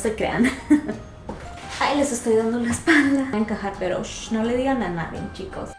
se crean. Ay, les estoy dando la espalda. Voy a encajar, pero no le digan a nadie, chicos.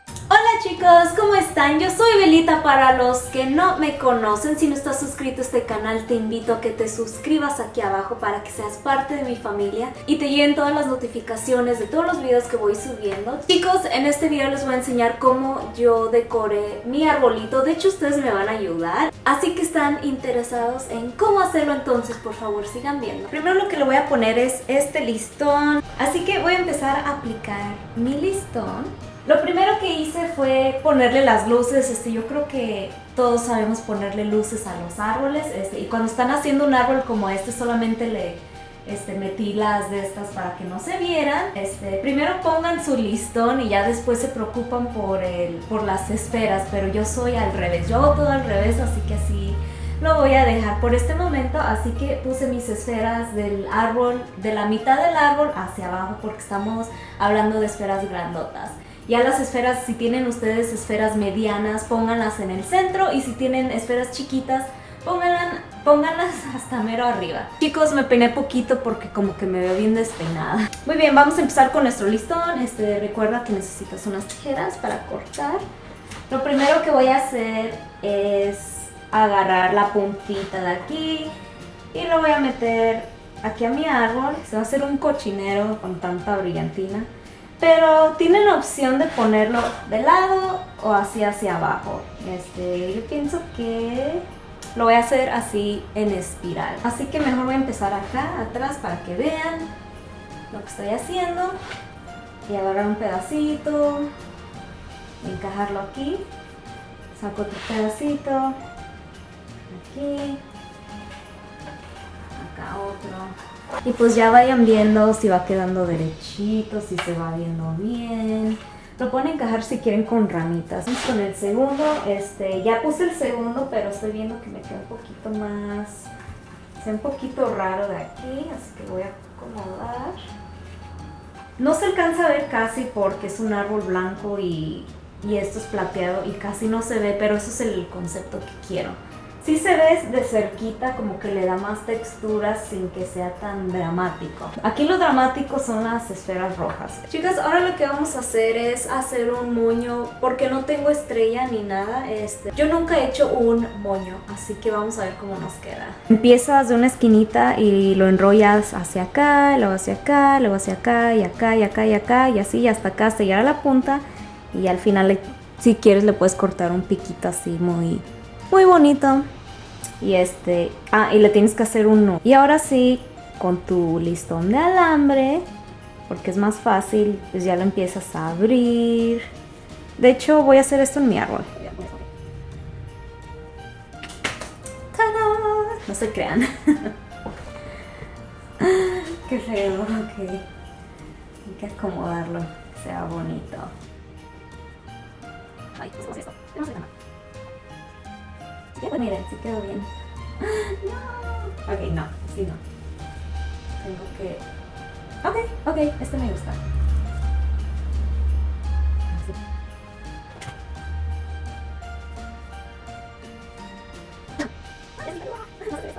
Chicos, ¿cómo están? Yo soy Belita para los que no me conocen. Si no estás suscrito a este canal, te invito a que te suscribas aquí abajo para que seas parte de mi familia y te lleguen todas las notificaciones de todos los videos que voy subiendo. Chicos, en este video les voy a enseñar cómo yo decoré mi arbolito. De hecho, ustedes me van a ayudar. Así que están interesados en cómo hacerlo, entonces por favor sigan viendo. Primero lo que le voy a poner es este listón. Así que voy a empezar a aplicar mi listón. Lo primero que hice fue ponerle las luces, este, yo creo que todos sabemos ponerle luces a los árboles, este, y cuando están haciendo un árbol como este solamente le este, metí las de estas para que no se vieran. Este, primero pongan su listón y ya después se preocupan por, el, por las esferas, pero yo soy al revés, yo hago todo al revés, así que así lo voy a dejar por este momento, así que puse mis esferas del árbol, de la mitad del árbol hacia abajo porque estamos hablando de esferas grandotas. Ya las esferas, si tienen ustedes esferas medianas, pónganlas en el centro y si tienen esferas chiquitas, pónganlas, pónganlas hasta mero arriba. Chicos, me peiné poquito porque como que me veo bien despeinada. Muy bien, vamos a empezar con nuestro listón. Este, recuerda que necesitas unas tijeras para cortar. Lo primero que voy a hacer es agarrar la puntita de aquí y lo voy a meter aquí a mi árbol. Se va a hacer un cochinero con tanta brillantina. Pero tienen opción de ponerlo de lado o así hacia abajo. Este, yo pienso que lo voy a hacer así en espiral. Así que mejor voy a empezar acá atrás para que vean lo que estoy haciendo. Y agarrar un pedacito, encajarlo aquí. Saco otro pedacito, aquí, acá otro. Y pues ya vayan viendo si va quedando derechito, si se va viendo bien. Lo pueden encajar si quieren con ramitas. Vamos con el segundo, este, ya puse el segundo, pero estoy viendo que me queda un poquito más, se un poquito raro de aquí, así que voy a acomodar. No se alcanza a ver casi porque es un árbol blanco y, y esto es plateado y casi no se ve, pero eso es el concepto que quiero. Sí se ve de cerquita como que le da más textura sin que sea tan dramático. Aquí lo dramático son las esferas rojas. Chicas, ahora lo que vamos a hacer es hacer un moño porque no tengo estrella ni nada. Este, yo nunca he hecho un moño, así que vamos a ver cómo nos queda. Empiezas de una esquinita y lo enrollas hacia acá, luego hacia acá, luego hacia acá y acá y acá y acá y así y hasta acá hasta llegar a la punta y al final si quieres le puedes cortar un piquito así muy muy bonito. Y este, ah, y le tienes que hacer un Y ahora sí, con tu listón de alambre, porque es más fácil, pues ya lo empiezas a abrir. De hecho, voy a hacer esto en mi árbol. No se crean. Qué feo, ok. Hay que acomodarlo, que sea bonito. Ay. Pues miren, sí quedó bien. No. Ok, no, sí no. Tengo que... Ok, ok, este me gusta.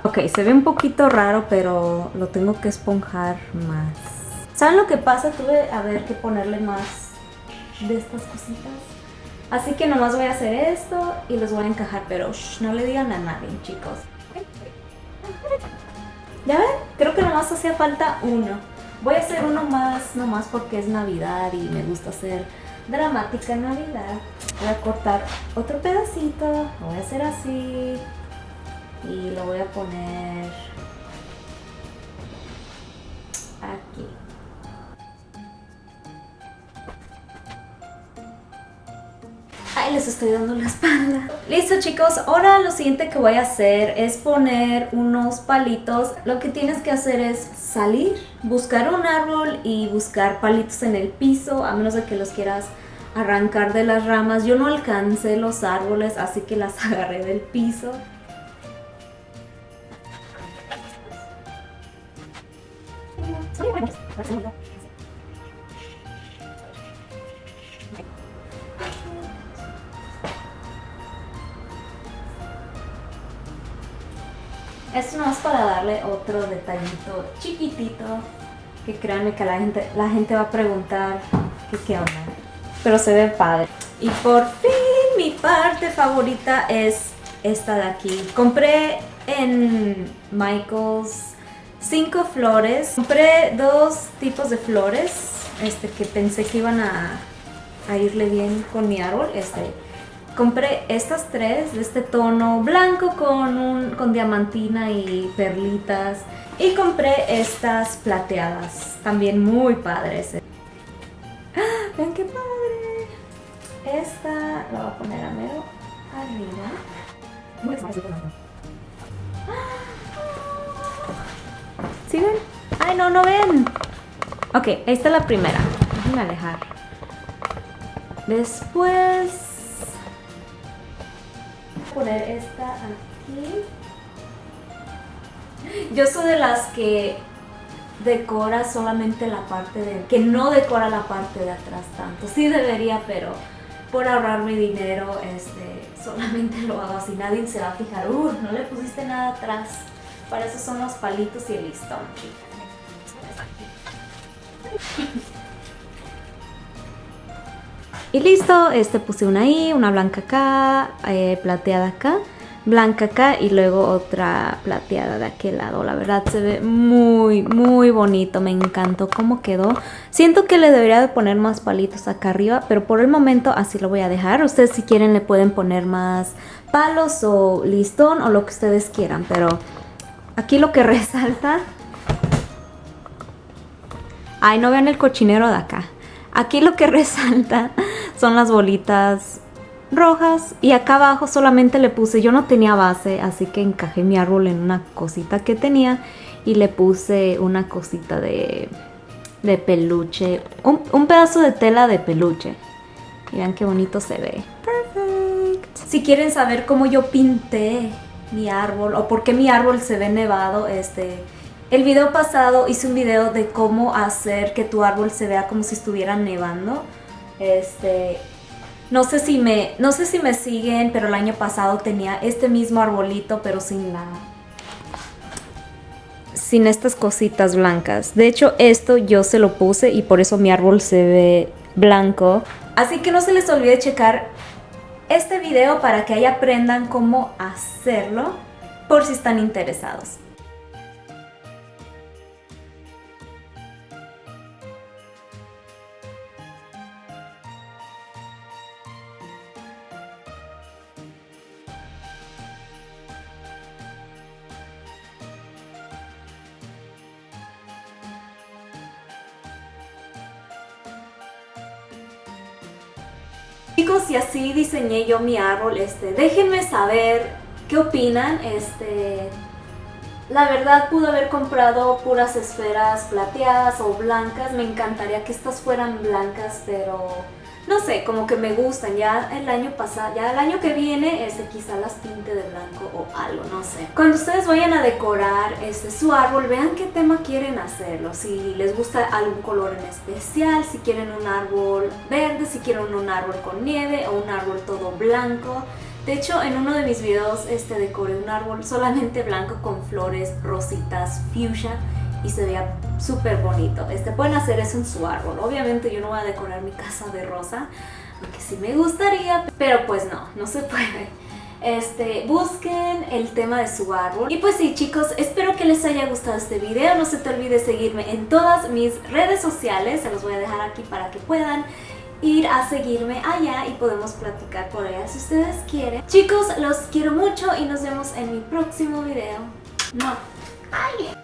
Ok, se ve un poquito raro, pero lo tengo que esponjar más. ¿Saben lo que pasa? Tuve a ver que ponerle más de estas cositas. Así que nomás voy a hacer esto y los voy a encajar, pero no le digan a nadie, chicos. ¿Ya ven? Creo que nomás hacía falta uno. Voy a hacer uno más, nomás porque es Navidad y me gusta hacer dramática Navidad. Voy a cortar otro pedacito, lo voy a hacer así y lo voy a poner aquí. Les estoy dando la espalda. Listo chicos, ahora lo siguiente que voy a hacer es poner unos palitos. Lo que tienes que hacer es salir, buscar un árbol y buscar palitos en el piso, a menos de que los quieras arrancar de las ramas. Yo no alcancé los árboles, así que las agarré del piso. Es nomás para darle otro detallito chiquitito. Que créanme que la gente, la gente va a preguntar qué onda. Pero se ve padre. Y por fin mi parte favorita es esta de aquí. Compré en Michaels cinco flores. Compré dos tipos de flores. Este que pensé que iban a, a irle bien con mi árbol. Este Compré estas tres de este tono blanco con, un, con diamantina y perlitas. Y compré estas plateadas, también muy padres. ¡Ah! ¡Vean qué padre! Esta la voy a poner a mero arriba. ¿Sí ven? ¡Ay, no, no ven! Ok, esta es la primera. Déjenme alejar. Después poner esta aquí. Yo soy de las que decora solamente la parte de... que no decora la parte de atrás tanto. Sí debería, pero por ahorrarme dinero, este, solamente lo hago así. Nadie se va a fijar, uh, no le pusiste nada atrás. Para eso son los palitos y el listón, Y listo, este puse una ahí, una blanca acá, eh, plateada acá, blanca acá y luego otra plateada de aquel lado. La verdad se ve muy, muy bonito, me encantó cómo quedó. Siento que le debería de poner más palitos acá arriba, pero por el momento así lo voy a dejar. Ustedes si quieren le pueden poner más palos o listón o lo que ustedes quieran, pero aquí lo que resalta... Ay, no vean el cochinero de acá. Aquí lo que resalta son las bolitas rojas y acá abajo solamente le puse, yo no tenía base, así que encajé mi árbol en una cosita que tenía y le puse una cosita de, de peluche, un, pedazo de tela de peluche. Miren qué bonito se ve. Perfect. Si quieren saber cómo yo pinté mi árbol o por qué mi árbol se ve nevado, este... El video pasado hice un video de cómo hacer que tu árbol se vea como si estuviera nevando. Este, no sé si me, no sé si me siguen, pero el año pasado tenía este mismo arbolito, pero sin la sin estas cositas blancas. De hecho, esto yo se lo puse y por eso mi árbol se ve blanco. Así que no se les olvide checar este video para que ahí aprendan cómo hacerlo por si están interesados. Chicos, y así diseñé yo mi árbol. Este, déjenme saber qué opinan. Este, la verdad pude haber comprado puras esferas plateadas o blancas. Me encantaría que estas fueran blancas, pero no sé, como que me gustan. Ya el año pasado, ya el año que viene, este, quizá las pinte de blanco o algo, no sé. Cuando ustedes vayan a decorar este, su árbol, vean qué tema quieren hacerlo. Si les gusta algún color en especial, si quieren un árbol verde, si quieren un árbol con nieve o un árbol todo blanco. De hecho, en uno de mis videos este, decoré un árbol solamente blanco con flores rositas fuchsia y se veía súper bonito. Este, pueden hacer eso en su árbol. Obviamente yo no voy a decorar mi casa de rosa, aunque sí me gustaría, pero pues no, no se puede. Este, busquen el tema de su árbol. Y pues sí chicos, espero que les haya gustado este video. No se te olvide seguirme en todas mis redes sociales. Se los voy a dejar aquí para que puedan ir a seguirme allá y podemos platicar por allá si ustedes quieren. Chicos, los quiero mucho y nos vemos en mi próximo video. No. ¡Ay!